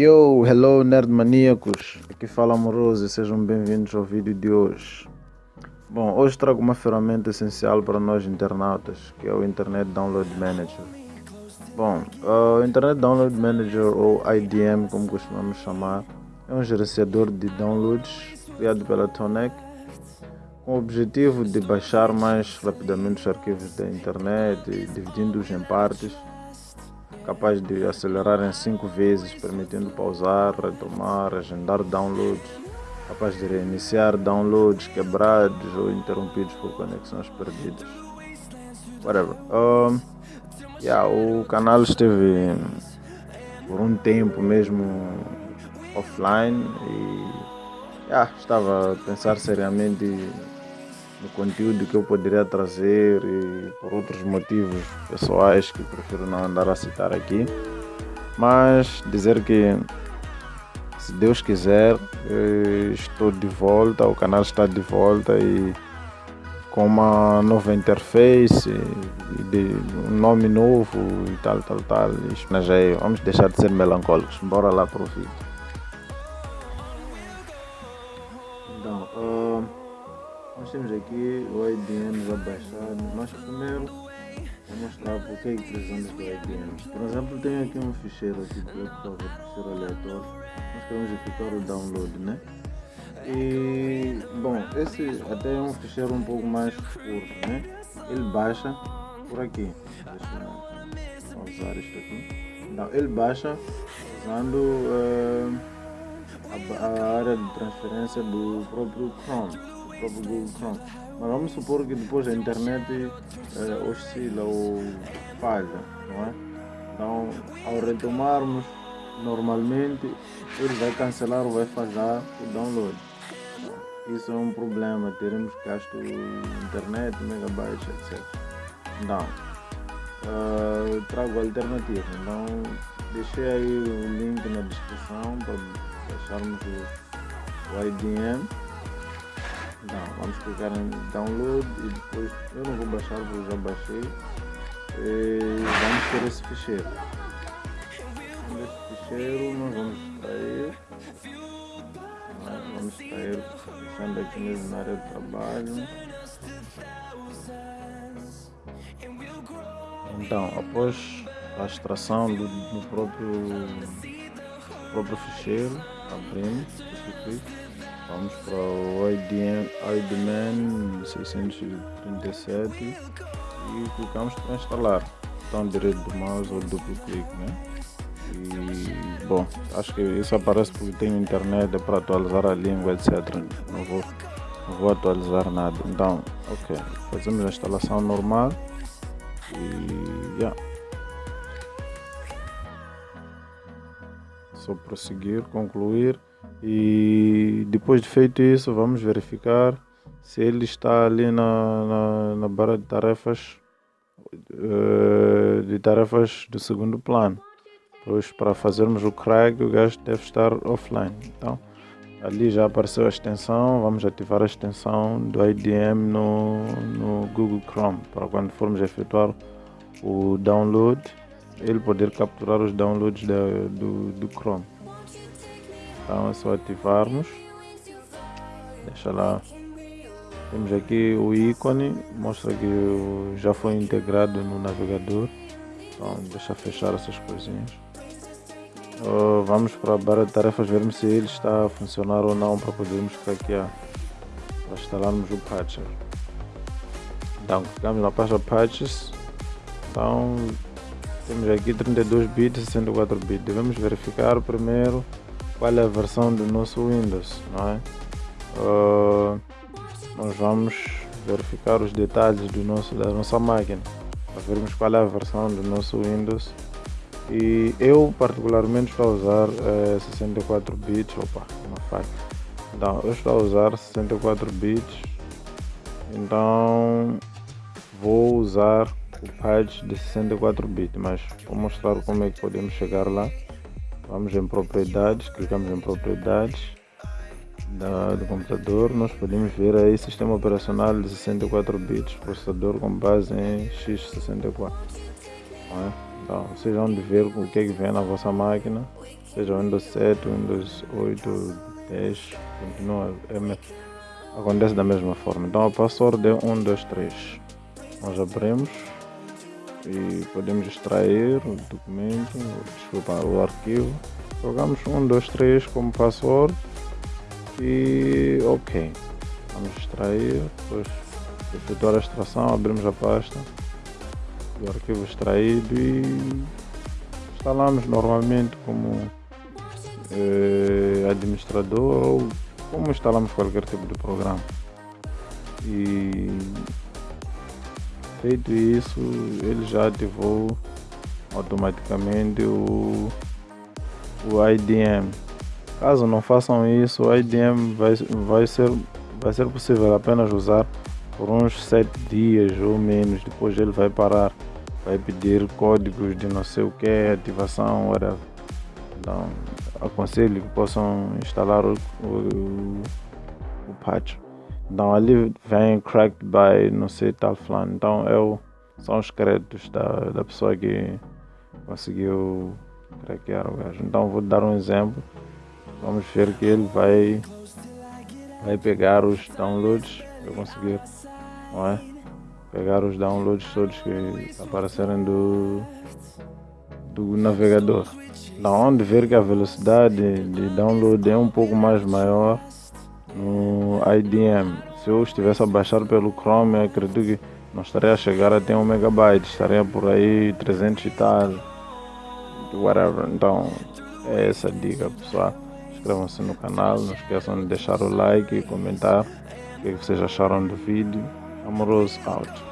Yo, hello nerd maníacos, aqui fala Amoroso e sejam bem-vindos ao vídeo de hoje. Bom, hoje trago uma ferramenta essencial para nós internautas, que é o Internet Download Manager. Bom, o Internet Download Manager, ou IDM como costumamos chamar, é um gerenciador de downloads criado pela Tonec com o objetivo de baixar mais rapidamente os arquivos da internet, dividindo-os em partes capaz de acelerar em 5 vezes, permitindo pausar, retomar, agendar downloads, capaz de reiniciar downloads quebrados ou interrompidos por conexões perdidas. Whatever. Um, yeah, o canal esteve por um tempo mesmo offline e yeah, estava a pensar seriamente no conteúdo que eu poderia trazer e por outros motivos pessoais que prefiro não andar a citar aqui. Mas dizer que se Deus quiser, estou de volta, o canal está de volta e com uma nova interface, um nome novo e tal, tal, tal. Mas vamos deixar de ser melancólicos, bora lá para o vídeo. Nós temos aqui o IDM já baixado, mas primeiro vou mostrar porque é que precisamos do IDM. Por exemplo, tenho aqui um ficheiro aqui eu vou ficheiro aleatório. Nós queremos efetuar o download, né? E bom, esse até é um ficheiro um pouco mais curto, né? Ele baixa por aqui. Deixa eu usar isto aqui. Não, ele baixa usando uh, a, a área de transferência do próprio Chrome Google Chrome. Mas vamos supor que depois a internet eh, oscila ou falha, não é? Então, ao retomarmos normalmente, ele vai cancelar ou vai falhar o download. Isso é um problema, teremos gasto internet, megabytes, etc. Então, uh, trago alternativa. Então, deixei aí o link na descrição para baixarmos o, o IDM não, vamos clicar em download e depois eu não vou baixar porque já baixei. E vamos ter esse ficheiro. Nesse ficheiro nós vamos extrair. Vamos extrair, deixando aqui mesmo na área de trabalho. Então, após a extração do, do próprio, próprio ficheiro, abrimos, Vamos para o IDM, IDMan 637 e clicamos para instalar. Botão direito do mouse ou duplo clique, né? E bom, acho que isso aparece porque tem internet é para atualizar a língua, etc. Não vou, não vou atualizar nada. Então, ok, fazemos a instalação normal e yeah. Só prosseguir, concluir e depois de feito isso vamos verificar se ele está ali na, na, na barra de tarefas uh, de tarefas do segundo plano. Pois para fazermos o crack o gajo deve estar offline. Então ali já apareceu a extensão vamos ativar a extensão do IDM no, no Google Chrome. Para quando formos efetuar o download ele poder capturar os downloads da, do, do Chrome então é só ativarmos. Deixa lá. Temos aqui o ícone, mostra que já foi integrado no navegador. Então deixa fechar essas coisinhas. Uh, vamos para a barra de tarefas vermos se ele está a funcionar ou não para podermos craquear. Para instalarmos o patcher. Então clicamos na pasta patches. Então temos aqui 32 bits e 64 bits. Devemos verificar primeiro qual é a versão do nosso Windows, não é? Uh, nós vamos verificar os detalhes do nosso, da nossa máquina para vermos qual é a versão do nosso Windows. E eu particularmente estou a usar é, 64 bits, opa, uma faca. Então eu estou a usar 64 bits. Então vou usar o patch de 64 bits mas vou mostrar como é que podemos chegar lá Vamos em propriedades, clicamos em propriedades da, do computador, nós podemos ver aí sistema operacional de 64 bits, processador com base em x64. É? Então, vocês vão ver o que é que vem na vossa máquina, seja Windows 7, Windows 8, 10, continua, é, acontece da mesma forma. Então a password é 1, 2, 3. Nós abrimos e podemos extrair o documento, desculpa, o arquivo. Jogamos 1, 2, 3 como password e ok. Vamos extrair, depois de efetuar a extração, abrimos a pasta do arquivo extraído e instalamos normalmente como eh, administrador ou como instalamos qualquer tipo de programa. E feito isso, ele já ativou automaticamente o, o IDM. Caso não façam isso, o IDM vai, vai, ser, vai ser possível apenas usar por uns 7 dias ou menos, depois ele vai parar, vai pedir códigos de não sei o que, ativação, whatever. Então, aconselho que possam instalar o, o, o patch. Então ali vem cracked by não sei tal flan. Então é o, são os créditos da, da pessoa que conseguiu craquear o gajo. Então vou dar um exemplo. Vamos ver que ele vai vai pegar os downloads eu conseguir, não é? Pegar os downloads todos que aparecerem do do navegador. Da onde ver que a velocidade de download é um pouco mais maior no IDM. Se eu estivesse a baixar pelo Chrome, acredito que não estaria a chegar até 1 megabyte, estaria por aí 300 e tal, whatever. Então, é essa a dica, pessoal. Inscrevam-se no canal, não esqueçam de deixar o like e comentar o que vocês acharam do vídeo. Amoroso out.